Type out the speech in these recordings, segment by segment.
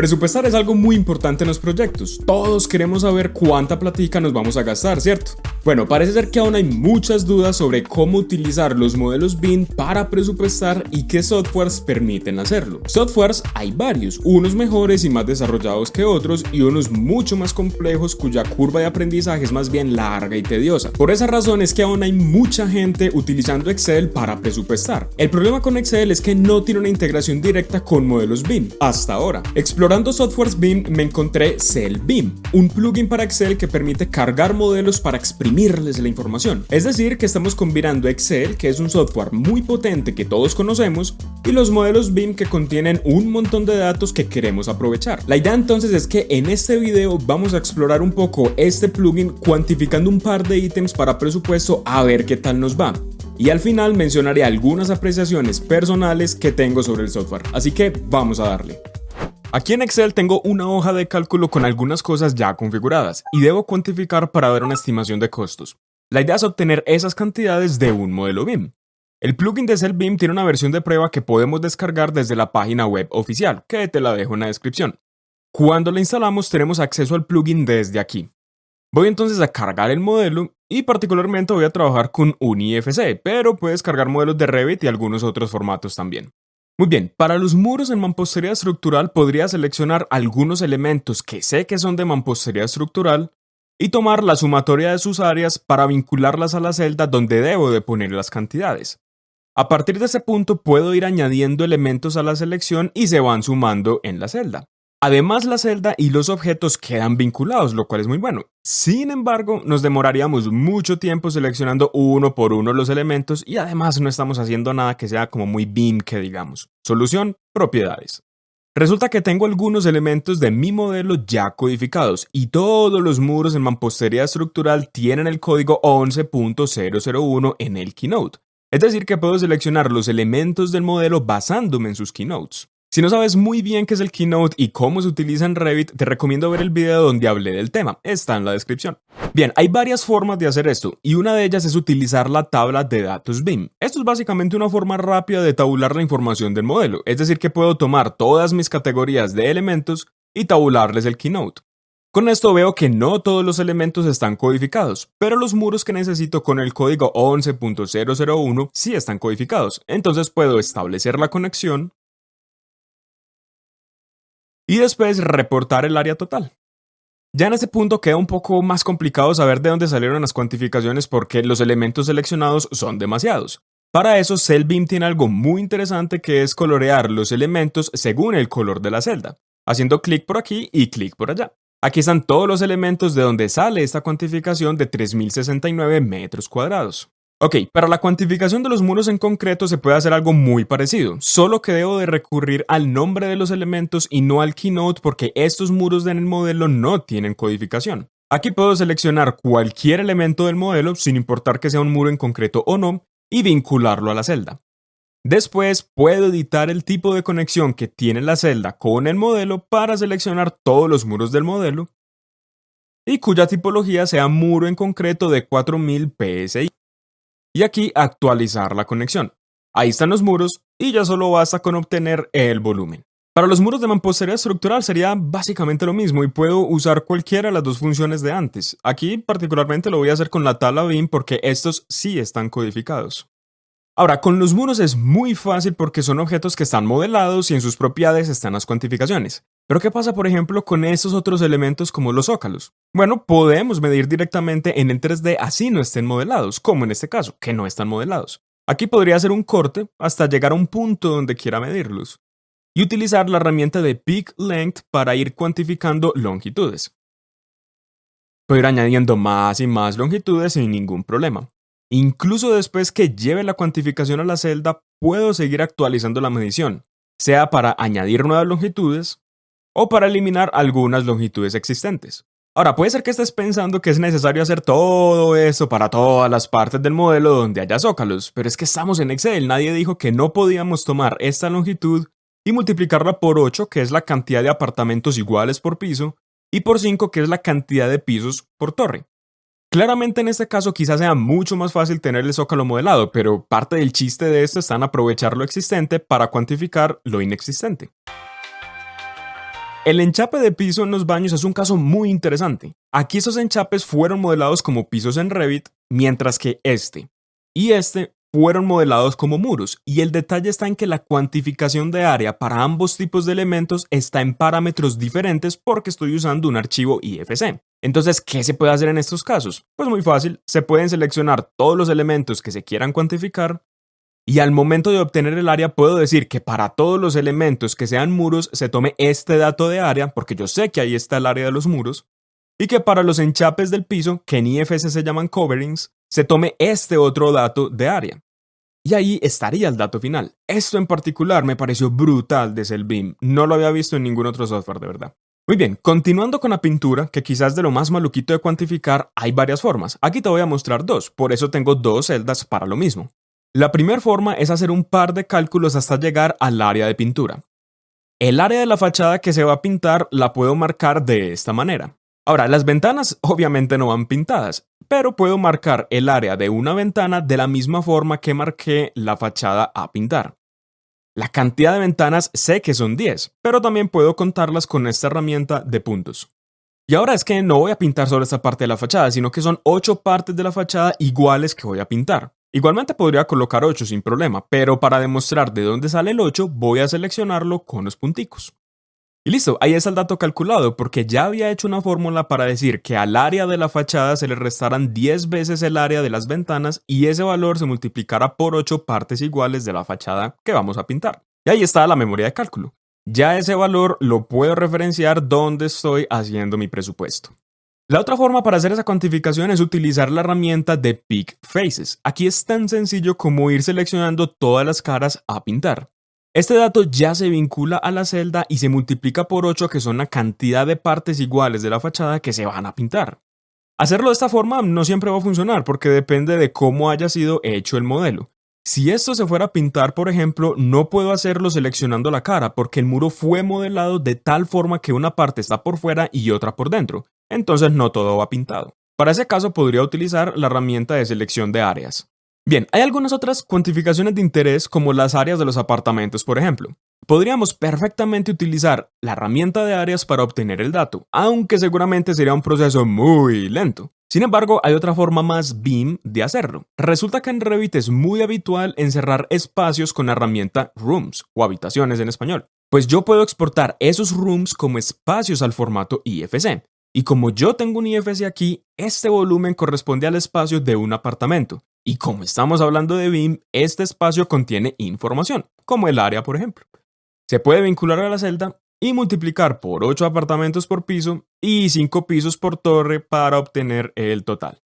Presupuestar es algo muy importante en los proyectos. Todos queremos saber cuánta platica nos vamos a gastar, ¿cierto? Bueno, parece ser que aún hay muchas dudas sobre cómo utilizar los modelos BIM para presupuestar y qué softwares permiten hacerlo. Softwares hay varios, unos mejores y más desarrollados que otros y unos mucho más complejos cuya curva de aprendizaje es más bien larga y tediosa. Por esa razón es que aún hay mucha gente utilizando Excel para presupuestar. El problema con Excel es que no tiene una integración directa con modelos BIM, hasta ahora. Explorando softwares BIM me encontré CellBIM, un plugin para Excel que permite cargar modelos para exprimir la información. Es decir, que estamos combinando Excel, que es un software muy potente que todos conocemos, y los modelos BIM que contienen un montón de datos que queremos aprovechar. La idea entonces es que en este video vamos a explorar un poco este plugin cuantificando un par de ítems para presupuesto a ver qué tal nos va. Y al final mencionaré algunas apreciaciones personales que tengo sobre el software, así que vamos a darle. Aquí en Excel tengo una hoja de cálculo con algunas cosas ya configuradas y debo cuantificar para ver una estimación de costos. La idea es obtener esas cantidades de un modelo BIM. El plugin de CellBIM tiene una versión de prueba que podemos descargar desde la página web oficial, que te la dejo en la descripción. Cuando la instalamos tenemos acceso al plugin desde aquí. Voy entonces a cargar el modelo y particularmente voy a trabajar con un IFC, pero puedes cargar modelos de Revit y algunos otros formatos también. Muy bien, para los muros en mampostería estructural podría seleccionar algunos elementos que sé que son de mampostería estructural y tomar la sumatoria de sus áreas para vincularlas a la celda donde debo de poner las cantidades. A partir de ese punto puedo ir añadiendo elementos a la selección y se van sumando en la celda. Además, la celda y los objetos quedan vinculados, lo cual es muy bueno. Sin embargo, nos demoraríamos mucho tiempo seleccionando uno por uno los elementos y además no estamos haciendo nada que sea como muy BIM que digamos. Solución, propiedades. Resulta que tengo algunos elementos de mi modelo ya codificados y todos los muros en mampostería estructural tienen el código 11.001 en el Keynote. Es decir, que puedo seleccionar los elementos del modelo basándome en sus keynotes. Si no sabes muy bien qué es el Keynote y cómo se utiliza en Revit, te recomiendo ver el video donde hablé del tema, está en la descripción. Bien, hay varias formas de hacer esto, y una de ellas es utilizar la tabla de datos BIM. Esto es básicamente una forma rápida de tabular la información del modelo, es decir que puedo tomar todas mis categorías de elementos y tabularles el Keynote. Con esto veo que no todos los elementos están codificados, pero los muros que necesito con el código 11.001 sí están codificados, entonces puedo establecer la conexión, y después reportar el área total. Ya en ese punto queda un poco más complicado saber de dónde salieron las cuantificaciones porque los elementos seleccionados son demasiados. Para eso CellBeam tiene algo muy interesante que es colorear los elementos según el color de la celda, haciendo clic por aquí y clic por allá. Aquí están todos los elementos de donde sale esta cuantificación de 3069 metros cuadrados. Ok, para la cuantificación de los muros en concreto se puede hacer algo muy parecido, solo que debo de recurrir al nombre de los elementos y no al keynote porque estos muros en el modelo no tienen codificación. Aquí puedo seleccionar cualquier elemento del modelo, sin importar que sea un muro en concreto o no, y vincularlo a la celda. Después puedo editar el tipo de conexión que tiene la celda con el modelo para seleccionar todos los muros del modelo y cuya tipología sea muro en concreto de 4000 PSI y aquí actualizar la conexión. Ahí están los muros y ya solo basta con obtener el volumen. Para los muros de mampostería estructural sería básicamente lo mismo y puedo usar cualquiera de las dos funciones de antes. Aquí particularmente lo voy a hacer con la tabla BIM porque estos sí están codificados. Ahora, con los muros es muy fácil porque son objetos que están modelados y en sus propiedades están las cuantificaciones. Pero ¿qué pasa, por ejemplo, con estos otros elementos como los zócalos? Bueno, podemos medir directamente en el 3D así no estén modelados, como en este caso, que no están modelados. Aquí podría hacer un corte hasta llegar a un punto donde quiera medirlos. Y utilizar la herramienta de Peak Length para ir cuantificando longitudes. Puedo ir añadiendo más y más longitudes sin ningún problema. Incluso después que lleve la cuantificación a la celda, puedo seguir actualizando la medición, sea para añadir nuevas longitudes o para eliminar algunas longitudes existentes. Ahora, puede ser que estés pensando que es necesario hacer todo eso para todas las partes del modelo donde haya zócalos, pero es que estamos en Excel, nadie dijo que no podíamos tomar esta longitud y multiplicarla por 8, que es la cantidad de apartamentos iguales por piso, y por 5, que es la cantidad de pisos por torre. Claramente en este caso quizás sea mucho más fácil tener el zócalo modelado, pero parte del chiste de esto está en aprovechar lo existente para cuantificar lo inexistente. El enchape de piso en los baños es un caso muy interesante. Aquí esos enchapes fueron modelados como pisos en Revit, mientras que este y este fueron modelados como muros, y el detalle está en que la cuantificación de área para ambos tipos de elementos está en parámetros diferentes porque estoy usando un archivo IFC. Entonces, ¿qué se puede hacer en estos casos? Pues muy fácil, se pueden seleccionar todos los elementos que se quieran cuantificar, y al momento de obtener el área puedo decir que para todos los elementos que sean muros se tome este dato de área, porque yo sé que ahí está el área de los muros, y que para los enchapes del piso, que en IFC se llaman coverings, se tome este otro dato de área. Y ahí estaría el dato final. Esto en particular me pareció brutal de Cellbeam, no lo había visto en ningún otro software de verdad. Muy bien, continuando con la pintura, que quizás de lo más maluquito de cuantificar, hay varias formas. Aquí te voy a mostrar dos, por eso tengo dos celdas para lo mismo. La primera forma es hacer un par de cálculos hasta llegar al área de pintura. El área de la fachada que se va a pintar la puedo marcar de esta manera. Ahora, las ventanas obviamente no van pintadas, pero puedo marcar el área de una ventana de la misma forma que marqué la fachada a pintar. La cantidad de ventanas sé que son 10, pero también puedo contarlas con esta herramienta de puntos. Y ahora es que no voy a pintar solo esta parte de la fachada, sino que son 8 partes de la fachada iguales que voy a pintar. Igualmente podría colocar 8 sin problema, pero para demostrar de dónde sale el 8 voy a seleccionarlo con los punticos. Y listo, ahí está el dato calculado, porque ya había hecho una fórmula para decir que al área de la fachada se le restaran 10 veces el área de las ventanas y ese valor se multiplicara por 8 partes iguales de la fachada que vamos a pintar. Y ahí está la memoria de cálculo. Ya ese valor lo puedo referenciar donde estoy haciendo mi presupuesto. La otra forma para hacer esa cuantificación es utilizar la herramienta de Pick Faces. Aquí es tan sencillo como ir seleccionando todas las caras a pintar. Este dato ya se vincula a la celda y se multiplica por 8 que son la cantidad de partes iguales de la fachada que se van a pintar. Hacerlo de esta forma no siempre va a funcionar porque depende de cómo haya sido hecho el modelo. Si esto se fuera a pintar, por ejemplo, no puedo hacerlo seleccionando la cara porque el muro fue modelado de tal forma que una parte está por fuera y otra por dentro entonces no todo va pintado. Para ese caso podría utilizar la herramienta de selección de áreas. Bien, hay algunas otras cuantificaciones de interés como las áreas de los apartamentos, por ejemplo. Podríamos perfectamente utilizar la herramienta de áreas para obtener el dato, aunque seguramente sería un proceso muy lento. Sin embargo, hay otra forma más BIM de hacerlo. Resulta que en Revit es muy habitual encerrar espacios con la herramienta Rooms o habitaciones en español. Pues yo puedo exportar esos rooms como espacios al formato IFC. Y como yo tengo un IFC aquí, este volumen corresponde al espacio de un apartamento. Y como estamos hablando de BIM, este espacio contiene información, como el área, por ejemplo. Se puede vincular a la celda y multiplicar por 8 apartamentos por piso y 5 pisos por torre para obtener el total.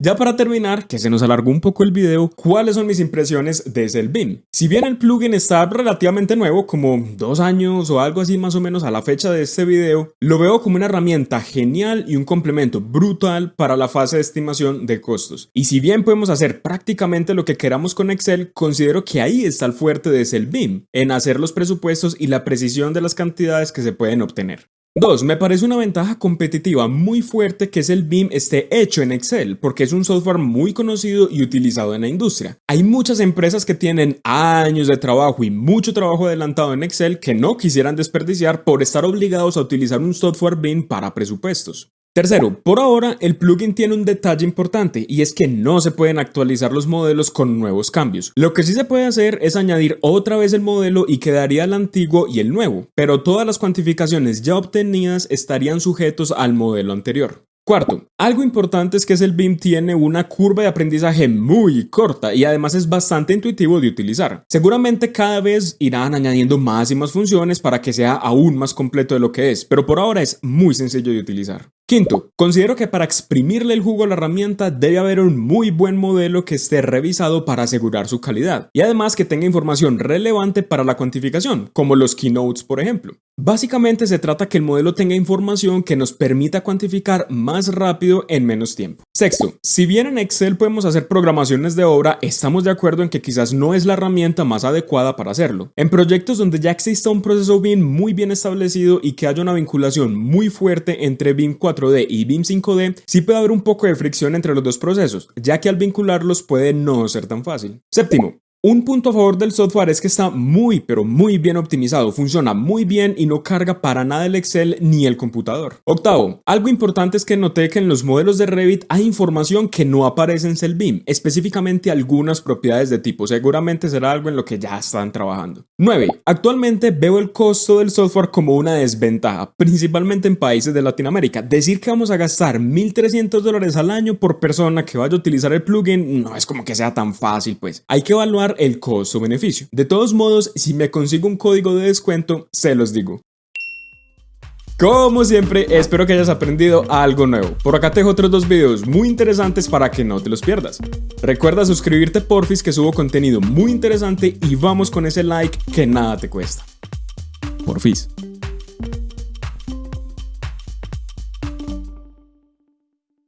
Ya para terminar, que se nos alargó un poco el video, ¿cuáles son mis impresiones desde el BIM? Si bien el plugin está relativamente nuevo, como dos años o algo así más o menos a la fecha de este video, lo veo como una herramienta genial y un complemento brutal para la fase de estimación de costos. Y si bien podemos hacer prácticamente lo que queramos con Excel, considero que ahí está el fuerte de BIM, en hacer los presupuestos y la precisión de las cantidades que se pueden obtener. 2. Me parece una ventaja competitiva muy fuerte que es el BIM esté hecho en Excel, porque es un software muy conocido y utilizado en la industria. Hay muchas empresas que tienen años de trabajo y mucho trabajo adelantado en Excel que no quisieran desperdiciar por estar obligados a utilizar un software BIM para presupuestos. Tercero, por ahora el plugin tiene un detalle importante y es que no se pueden actualizar los modelos con nuevos cambios. Lo que sí se puede hacer es añadir otra vez el modelo y quedaría el antiguo y el nuevo, pero todas las cuantificaciones ya obtenidas estarían sujetos al modelo anterior. Cuarto, algo importante es que el BIM tiene una curva de aprendizaje muy corta y además es bastante intuitivo de utilizar. Seguramente cada vez irán añadiendo más y más funciones para que sea aún más completo de lo que es, pero por ahora es muy sencillo de utilizar. Quinto, considero que para exprimirle el jugo a la herramienta debe haber un muy buen modelo que esté revisado para asegurar su calidad y además que tenga información relevante para la cuantificación, como los keynotes por ejemplo. Básicamente se trata que el modelo tenga información que nos permita cuantificar más rápido en menos tiempo. Sexto, si bien en Excel podemos hacer programaciones de obra, estamos de acuerdo en que quizás no es la herramienta más adecuada para hacerlo. En proyectos donde ya exista un proceso BIM muy bien establecido y que haya una vinculación muy fuerte entre BIM 4 d y BIM 5D, sí puede haber un poco de fricción entre los dos procesos, ya que al vincularlos puede no ser tan fácil. Séptimo, Un punto a favor del software es que está muy pero muy bien optimizado, funciona muy bien y no carga para nada el Excel ni el computador. Octavo, algo importante es que noté que en los modelos de Revit hay información que no aparece en Cellbeam, específicamente algunas propiedades de tipo, seguramente será algo en lo que ya están trabajando. 9. Actualmente veo el costo del software como una desventaja, principalmente en países de Latinoamérica. Decir que vamos a gastar 1.300 dólares al año por persona que vaya a utilizar el plugin no es como que sea tan fácil, pues. Hay que evaluar el costo-beneficio. De todos modos, si me consigo un código de descuento, se los digo. Como siempre, espero que hayas aprendido algo nuevo. Por acá te dejo otros dos videos muy interesantes para que no te los pierdas. Recuerda suscribirte porfis que subo contenido muy interesante y vamos con ese like que nada te cuesta. Porfis.